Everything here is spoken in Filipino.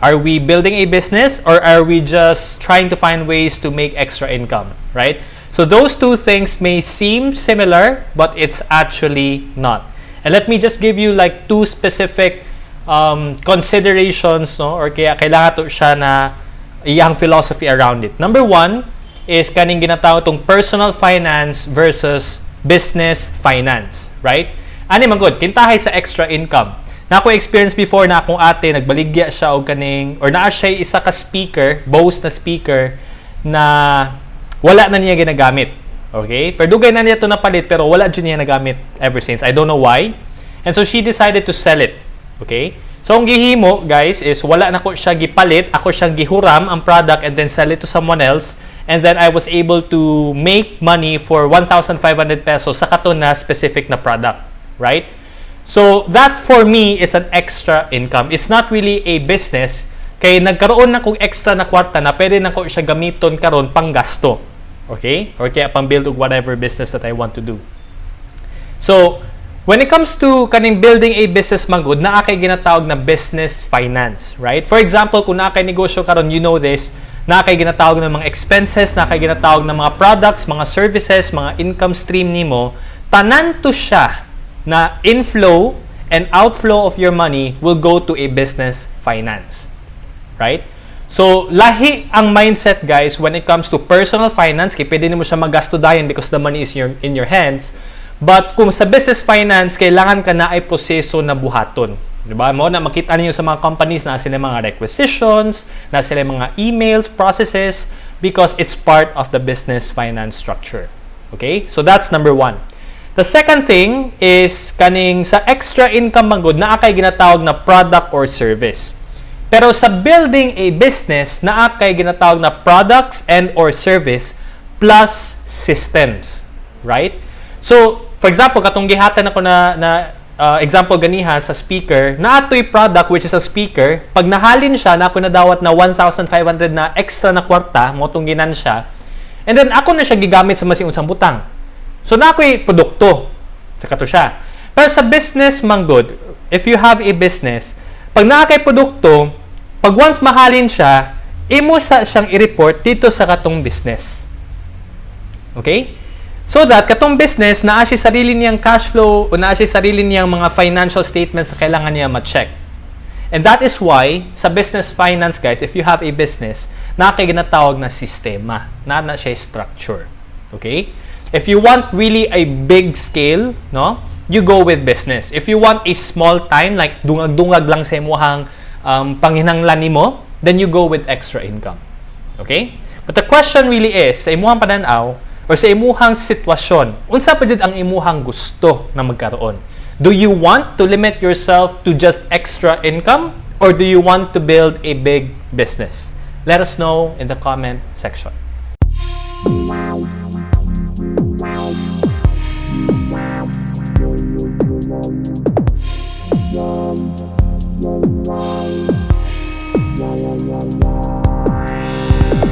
Are we building a business or are we just trying to find ways to make extra income, right? So those two things may seem similar, but it's actually not. And let me just give you like two specific um, considerations, no? Or kaya kailangan to siya na iyang philosophy around it. Number one is kaning ginatawag tong personal finance versus business finance, right? Ani man good, kintahay sa extra income. Na ako experience before na akong ate nagbaligya siya og kaning or naa siya isa ka speaker, Bose na speaker na wala na niya ginagamit. Okay? Pero dugay na niya to napalit pero wala jud niya nagamit ever since. I don't know why. And so she decided to sell it. Okay? So ang gihimo guys is wala na ko siya gipalit, ako siyang gihuram ang product and then sell it to someone else and then I was able to make money for 1,500 pesos sa kato na specific na product, right? So, that for me is an extra income. It's not really a business. Kay nagkaroon na kong extra na kwarta na pwede na ko siya gamiton karon pang gasto. Okay? Or kaya pang build whatever business that I want to do. So, when it comes to kaning building a business magud, naa kay ginatawag na business finance, right? For example, kung naa kay negosyo karon, you know this, naa kay ginatawag ng mga expenses, naa kay ginatawag ng mga products, mga services, mga income stream nimo, tanan to siya na inflow and outflow of your money will go to a business finance. Right? So, lahi ang mindset guys when it comes to personal finance, kaya pwede mo siya magasto dayon because the money is your, in your hands. But kung sa business finance, kailangan ka na ay proseso na buhaton. Di ba? Mo na makita niyo sa mga companies na sila mga requisitions, na sila mga emails, processes, because it's part of the business finance structure. Okay? So that's number one. The second thing is kaning sa extra income man na akay ginatawag na product or service. Pero sa building a business na akay ginatawag na products and or service plus systems, right? So, for example, katong gihatan ako na na uh, example ganiha sa speaker, na atoy product which is a speaker, pag nahalin siya na ako nadawat na 1,500 na extra na kwarta, mo tong ginan siya. And then ako na siya gigamit sa masiun sang butang. So, na ako'y produkto. Saka to siya. Pero sa business, man good, if you have a business, pag na kay produkto, pag once mahalin siya, imo sa siyang i-report dito sa katong business. Okay? So that katong business na siya sarili niyang cash flow o na siya sarili niyang mga financial statements na kailangan niya ma-check. And that is why sa business finance guys, if you have a business, na kay ginatawag na sistema, na na siya structure. Okay? If you want really a big scale, no, you go with business. If you want a small time, like dungag-dungag lang sa imuhang um, panginanglan nimo, then you go with extra income. Okay? But the question really is, sa imuhang pananaw, or sa imuhang sitwasyon, unsa pa jud ang imuhang gusto na magkaroon? Do you want to limit yourself to just extra income or do you want to build a big business? Let us know in the comment section.